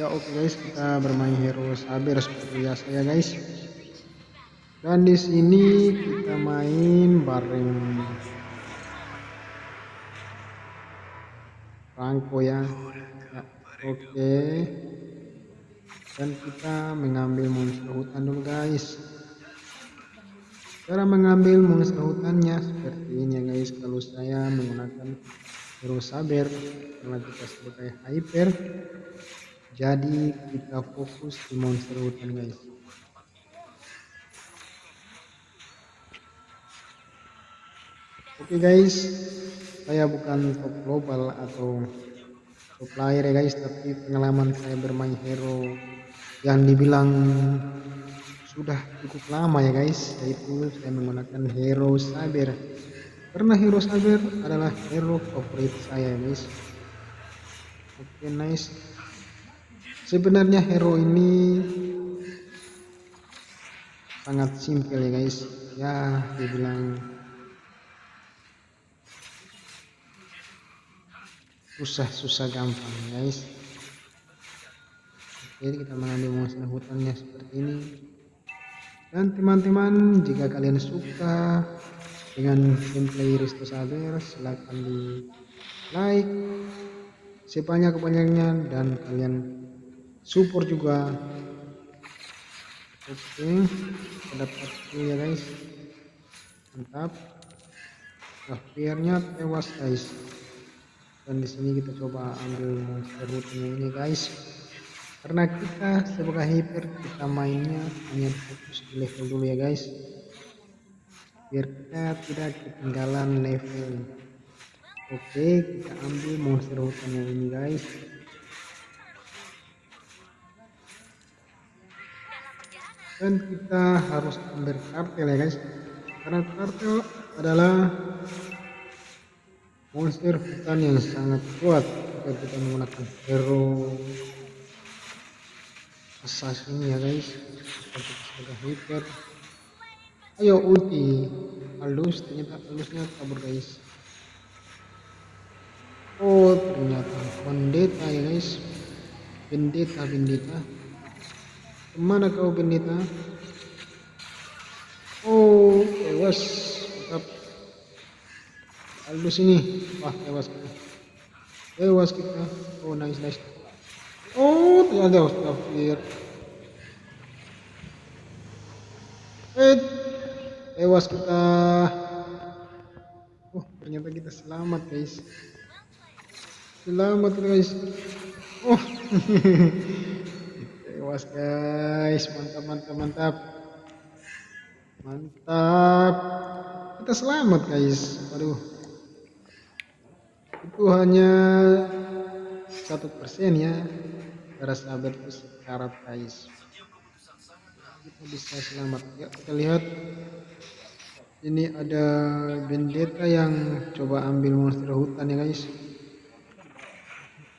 ya oke okay guys kita bermain hero sabar seperti biasa ya guys. Dan di sini kita main bareng Franco ya, ya oke. Okay. dan kita mengambil monster hutan dulu guys. Cara mengambil monster hutannya seperti ini ya guys. Kalau saya menggunakan hero saber karena kita sebagai hyper. Jadi kita fokus di monster hutan guys. Oke okay guys. Saya bukan top global atau top player ya guys tapi pengalaman saya bermain hero yang dibilang sudah cukup lama ya guys. Yaitu saya menggunakan hero saber karena hero saber adalah hero favorit saya guys oke okay, nice. Sebenarnya hero ini sangat simpel ya guys. Ya dibilang susah-susah gampang guys. Jadi kita mengambil monster hutannya seperti ini. Dan teman-teman jika kalian suka dengan gameplay Risto Saber silahkan di like. Sebanyak-banyaknya dan kalian support juga. Oke okay. dapat ya guys. Mantap. Akhirnya tewas guys. Dan di sini kita coba ambil monster rootnya ini guys. Karena kita sebagai hyper kita mainnya hanya fokus di level dulu ya guys biar kita tidak ketinggalan level. Oke kita ambil monster hutannya ini guys. Dan kita harus ambil kartel ya guys. Karena kartel adalah monster hutan yang sangat kuat. Jika kita menggunakan hero assassin ya guys. Seperti sebagai hiper ayo ulti halus ternyata halusnya kabur guys oh ternyata pendeta ya guys pendeta pendeta Ke mana kau pendeta? Oh, tewas. Mantap. Halus ini. Wah, tewas kita. Tewas kita. Oh, nice, nice. Oh, ternyata tewas. Kafir. Eh, tewas kita. Oh, ternyata kita selamat, guys. Selamat, guys. Oh. tewas guys mantap mantap mantap mantap kita selamat guys waduh itu hanya satu persen ya cara sahabat itu sekarat guys kita bisa selamat ya kita lihat ini ada bendeta yang coba ambil monster hutan ya guys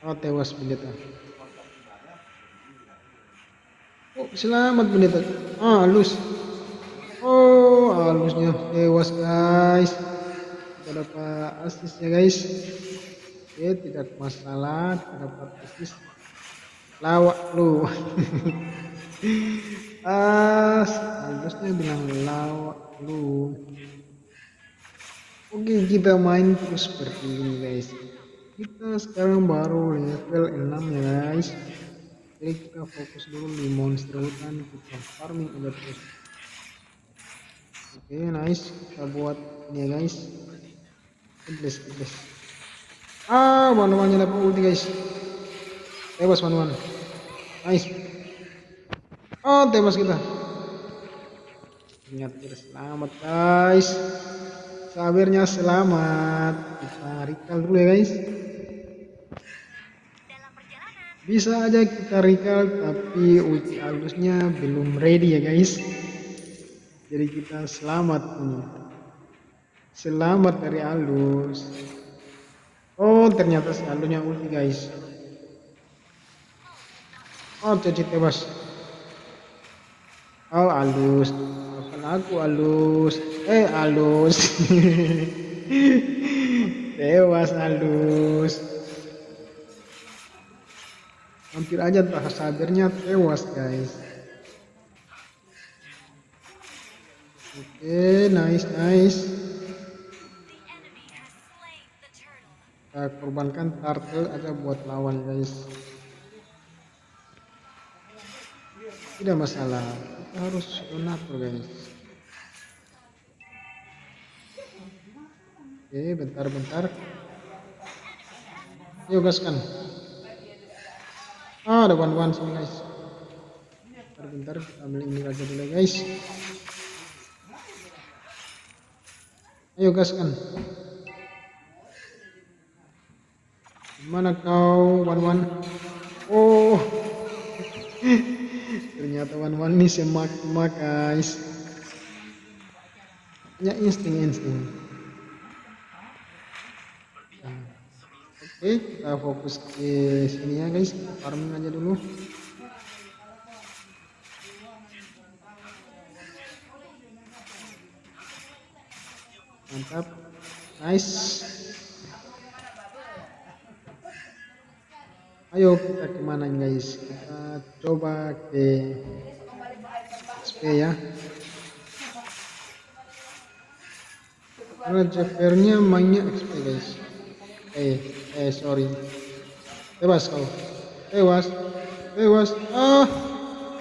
oh tewas bendeta Oh, selamat pendeta. Ah, halus. Oh, halusnya tewas, guys. Kita dapat asis ya, guys. Oke, tidak masalah. Kita dapat asis. Lawak lu. As, halusnya bilang lawak lu. Oke, kita main terus seperti ini, guys. Kita sekarang baru level 6 ya, guys. Jadi kita fokus dulu di monster hutan kita farming aja terus. Oke nice. Kita buat ini ya guys. Iblis iblis ah mana mana dapat ulti guys. Tewas mana mana nice oh tewas kita. Ternyata kita selamat guys. Sabirnya selamat. Kita recall dulu ya guys. Bisa aja kita recall tapi ulti alusnya belum ready ya guys. Jadi kita selamat ini selamat dari alus. Oh ternyata si alusnya ulti guys. Oh jadi tewas oh alus. Apa aku alus? Eh alus. Tewas alus. Hampir aja tak sabirnya tewas guys. Oke nice nice. Kita korbankan turtle aja buat lawan guys. Tidak masalah harus donatur guys oke bentar bentar yuk gaskan. Ah ada one one sini guys. Bentar bentar kita ambil ini aja dulu guys. Ayo gaskan. Mana kau one one oh ternyata one ini semak semak guys punya insting insting Oke, kita fokus ke sini ya guys. Farming aja dulu. Mantap. Nice. Ayo kita ke mana guys? Kita coba ke SP ya. Karena Jeffernya mainnya XP guys. Eh, eh sorry. Tewas kau. Tewas tewas ah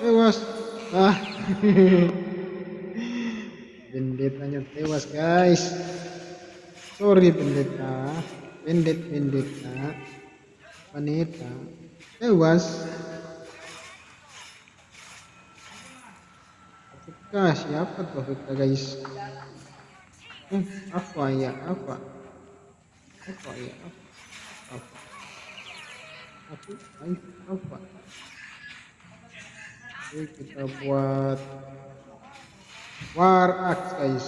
tewas ah. Pendetanya tewas guys. Sorry pendeta. Pendet pendeta wanita tewas. Apakah siapa tuh kita guys? Eh apa ya? Apa? Apa ya? Apa? Apa? Ayo apa? Oke kita buat war axe guys.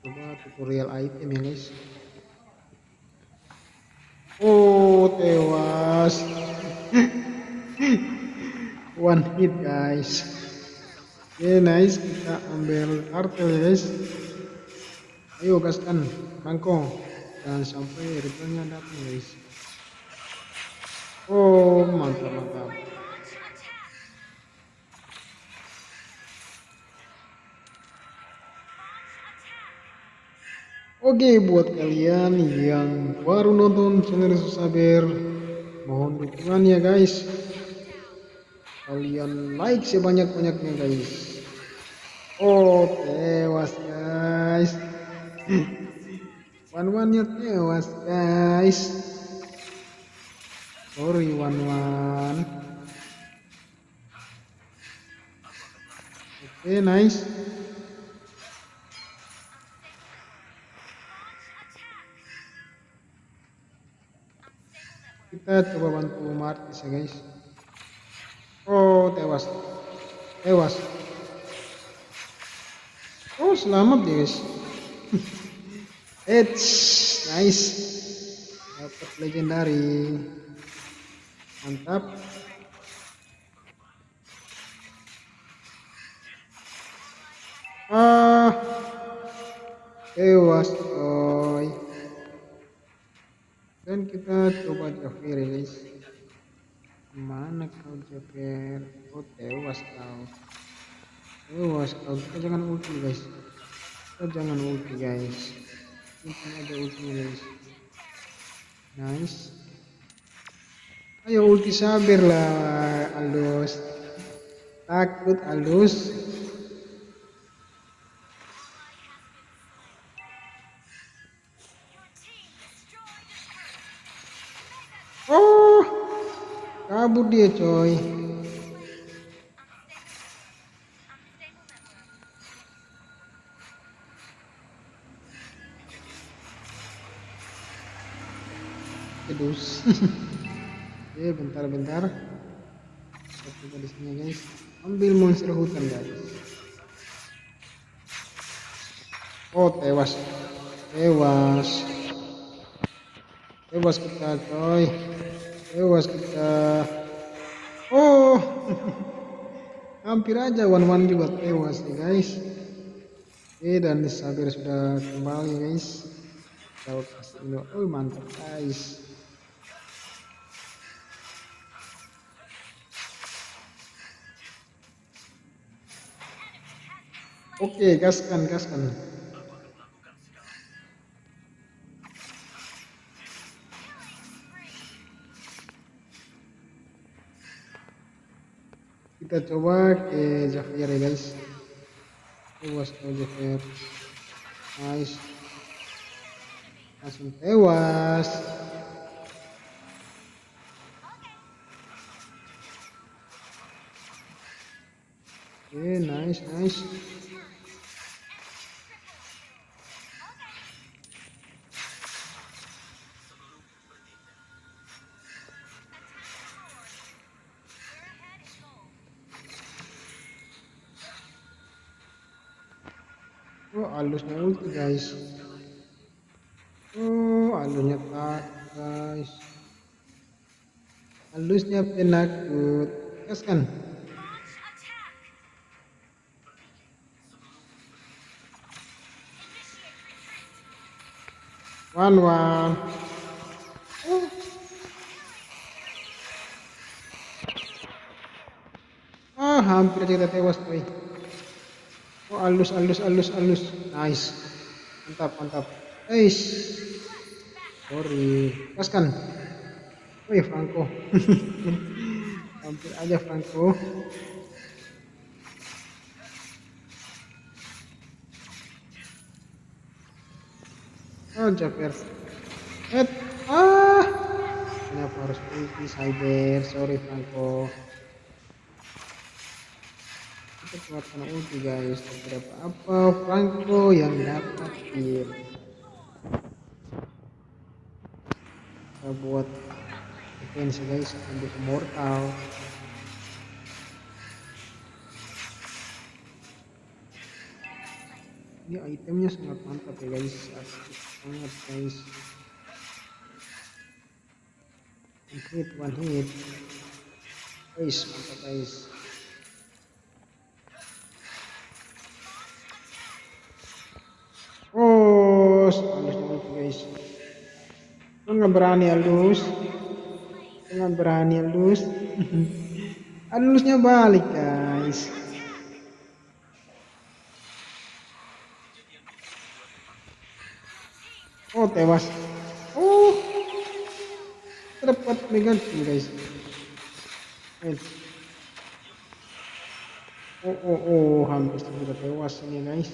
Coba tutorial item ya guys tewas. One hit guys. Oke okay, nice. Kita ambil kartel guys. Ayo gaskan. Bangkong jangan sampai returnnya datang guys. Oh mantap mantap Oke buat kalian yang baru nonton channel Saber mohon dukungannya guys kalian like sebanyak-banyaknya guys oh tewas guys One one nya tewas guys. Sorry one. Oke nice. Kita coba bantu Martis ya guys. Oh tewas. Tewas. Oh selamat ya guys. It's nice. Dapat legendary. Mantap. Ah. Tewas ya guys. Mana kau Jafir? Oh tewas kau. Tewas kau. Kita jangan ulti guys. Kita jangan ulti guys mungkin ada ultinya guys nice ayo ulti sabir lah alus takut alus kabur dia coy. Kedus. Oke bentar-bentar. Coba di sini guys. Ambil monster hutan guys. Oh tewas. Tewas. Tewas kita coy Ewas kita. Oh hampir aja one one juga tewas nih guys. Oke dan Sabir sudah kembali guys. Kalau kasih oh mantap guys. Oke gaskan gaskan. Kita coba ke Javier ya guys tewas tuh Javier nice langsung tewas oke nice nice Halusnya ulti guys. Oh, halusnya tak guys. Halusnya penakut. Gas kan? One one. Oh. Ah, hampir kita tewas, boy. Oh, halus, halus, halus, halus. Nice. Mantap, mantap. Eish. Sorry. Kaskan. Wih, Franco. Hampir aja Franco. Oh, Jafer. Eh, ah. Kenapa harus ulti cyber? Sorry, Franco kita keluarkan ulti guys beberapa apa Franco yang dapat kill kita buat defense guys ambil immortal. Ini itemnya sangat mantap ya guys aktif banget guys. One hit one hit guys mantap guys Nggak berani halus. Lu nggak berani halus. Halusnya balik guys. Oh tewas. Oh, terdapat negatif guys. Eh. Oh oh oh hampir sudah tewas ini guys.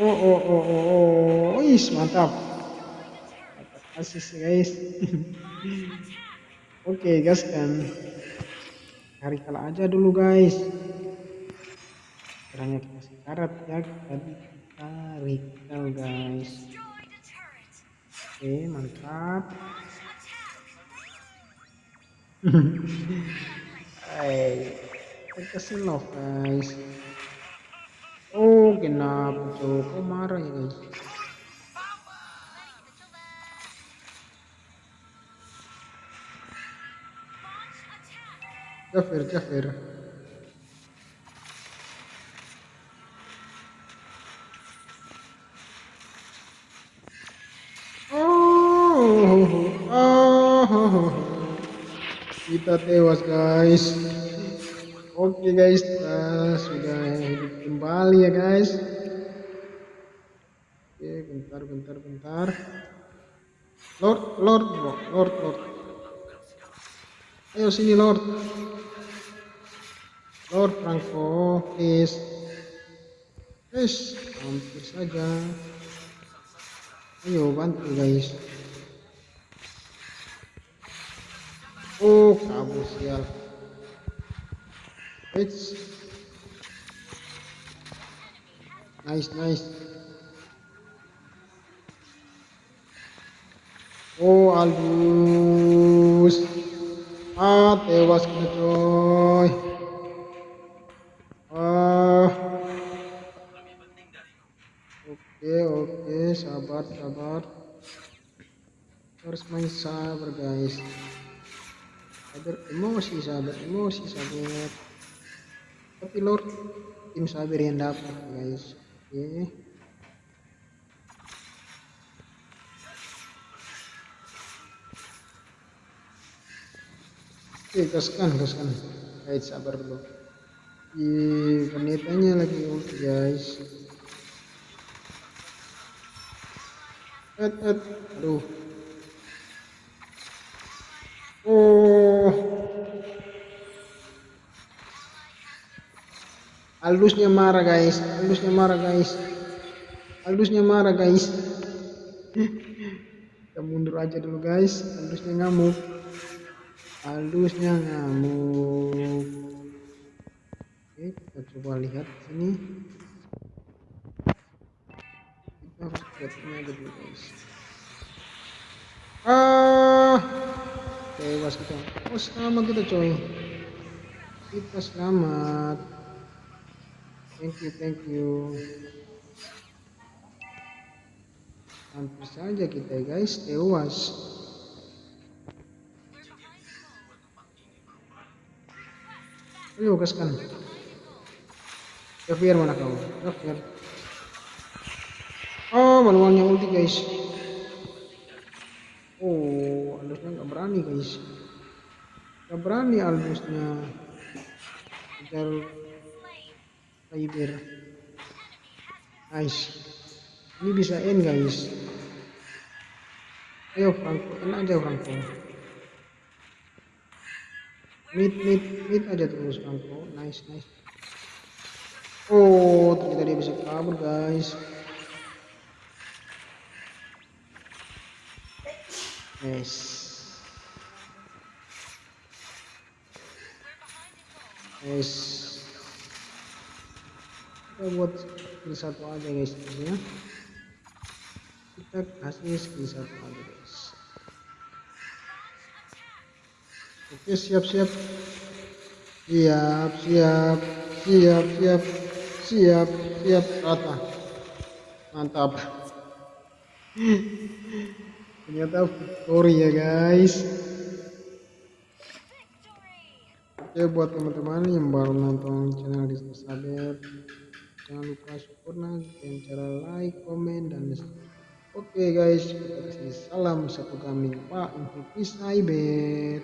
Oh, oh, oh, oh, oh, Wis, mantap. Asis, guys. Oke, gas kan. Cari kalah aja dulu, guys. Caranya kita sekarat ya, tadi kita recall, guys. Oke, mantap. Hai, kita love, guys. Oh, kenapa tuh? Kok marah ya guys? Jafir, Jafir. Oh, oh, oh, kita tewas guys. Oke guys, kita sudah hidup kembali ya guys. Oke, bentar, bentar, bentar. Lord, Lord. Lord, Lord. Ayo sini Lord. Lord Franco, please. Guys, hampir saja. Ayo bantu guys. Oh, kabur sial. It's nice, nice. Oh, Aldous. Kita coy. Ah. Oke, oke, sabar, sabar. Harus main sabar, guys. Sabar, emosi, sabar, emosi, sabar tapi lord tim sabar yang dapat guys oke okay. Oke okay, gaskan gaskan guys sabar dulu Ih, pendetanya lagi ulti guys. Et, et, aduh. Oh. Aldusnya marah guys, Aldusnya marah guys. Aldusnya marah guys. Kita mundur aja dulu guys, Aldusnya ngamuk. Aldusnya ngamuk. Oke, kita coba lihat sini. Kita harus buat ini aja dulu guys. Ah, tewas kita. Oh selamat kita coy. Kita selamat. Thank you, thank you. Hampir saja kita guys tewas. Ayo gaskan. Javier mana kau? Javier. Oh, manualnya ulti guys. Oh, Aldusnya nggak berani guys. Nggak berani Aldusnya. Kejar Cyber. Nice. Ini bisa end guys. Ayo Franco, end aja Franco. Mid, mid, mid aja terus Franco. Nice, nice. Oh, ternyata dia bisa kabur guys. Nice. Nice. Kita buat skill satu aja guys ya. Kita kasih skill satu aja. Oke siap siap. Siap siap siap siap siap siap rata. Mantap. ternyata victory ya guys oke buat teman-teman yang baru nonton channel Disco Saber jangan lupa support dengan cara like komen dan oke guys kita kasih salam satu kambing pak info cyber